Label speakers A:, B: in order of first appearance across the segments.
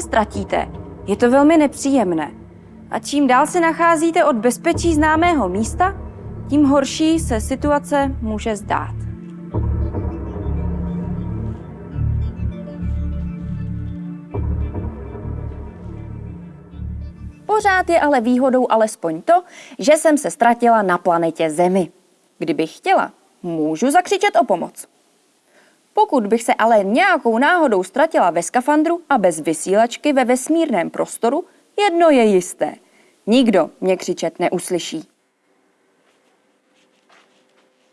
A: ztratíte, je to velmi nepříjemné. A čím dál se nacházíte od bezpečí známého místa, tím horší se situace může zdát. Pořád je ale výhodou alespoň to, že jsem se ztratila na planetě Zemi. Kdybych chtěla, můžu zakřičet o pomoc. Pokud bych se ale nějakou náhodou ztratila ve skafandru a bez vysílačky ve vesmírném prostoru, jedno je jisté. Nikdo mě křičet neuslyší.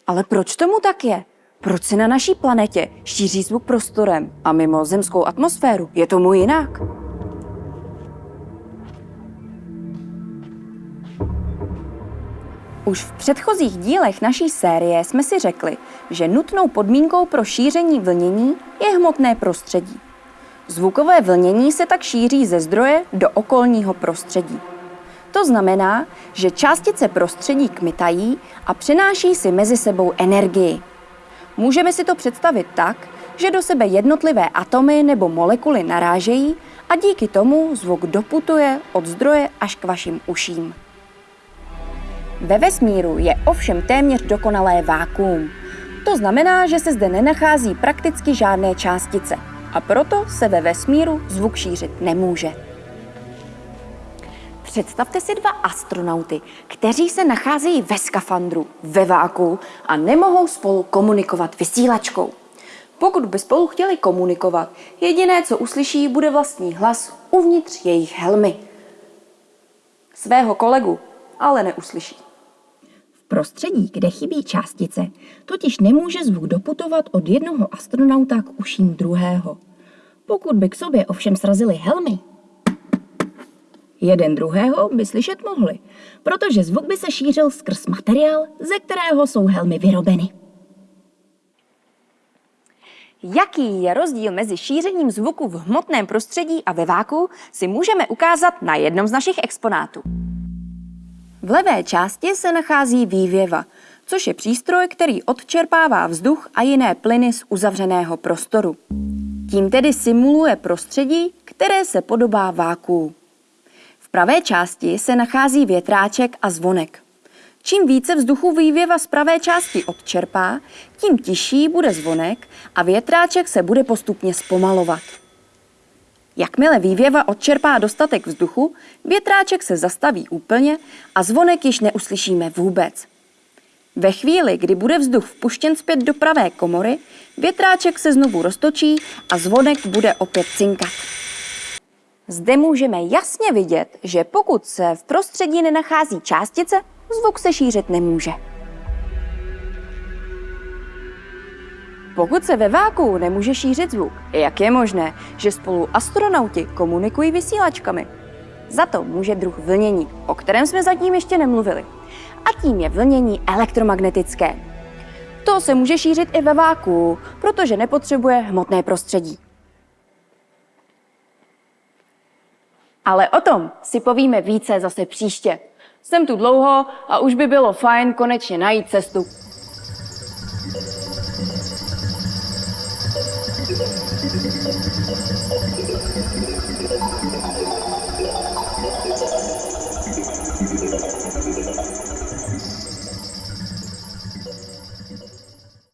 A: Ale proč tomu tak je? Proč se na naší planetě šíří zvuk prostorem a mimo zemskou atmosféru je tomu jinak? Už v předchozích dílech naší série jsme si řekli, že nutnou podmínkou pro šíření vlnění je hmotné prostředí. Zvukové vlnění se tak šíří ze zdroje do okolního prostředí. To znamená, že částice prostředí kmitají a přenáší si mezi sebou energii. Můžeme si to představit tak, že do sebe jednotlivé atomy nebo molekuly narážejí a díky tomu zvuk doputuje od zdroje až k vašim uším. Ve vesmíru je ovšem téměř dokonalé vákuum. To znamená, že se zde nenachází prakticky žádné částice a proto se ve vesmíru zvuk šířit nemůže. Představte si dva astronauty, kteří se nacházejí ve skafandru, ve váku a nemohou spolu komunikovat vysílačkou. Pokud by spolu chtěli komunikovat, jediné, co uslyší, bude vlastní hlas uvnitř jejich helmy. Svého kolegu ale neuslyší
B: prostředí, kde chybí částice, totiž nemůže zvuk doputovat od jednoho astronauta k uším druhého. Pokud by k sobě ovšem srazili helmy, jeden druhého by slyšet mohli, protože zvuk by se šířil skrz materiál, ze kterého jsou helmy vyrobeny.
A: Jaký je rozdíl mezi šířením zvuku v hmotném prostředí a ve váku, si můžeme ukázat na jednom z našich exponátů. V levé části se nachází vývěva, což je přístroj, který odčerpává vzduch a jiné plyny z uzavřeného prostoru. Tím tedy simuluje prostředí, které se podobá vákuu. V pravé části se nachází větráček a zvonek. Čím více vzduchu vývěva z pravé části odčerpá, tím tižší bude zvonek a větráček se bude postupně zpomalovat. Jakmile vývěva odčerpá dostatek vzduchu, větráček se zastaví úplně a zvonek již neuslyšíme vůbec. Ve chvíli, kdy bude vzduch vpuštěn zpět do pravé komory, větráček se znovu roztočí a zvonek bude opět cinkat. Zde můžeme jasně vidět, že pokud se v prostředí nenachází částice, zvuk se šířit nemůže. Pokud se ve váku nemůže šířit zvuk, jak je možné, že spolu astronauti komunikují vysílačkami? Za to může druh vlnění, o kterém jsme zatím ještě nemluvili. A tím je vlnění elektromagnetické. To se může šířit i ve váku, protože nepotřebuje hmotné prostředí. Ale o tom si povíme více zase příště. Jsem tu dlouho a už by bylo fajn konečně najít cestu Thank you.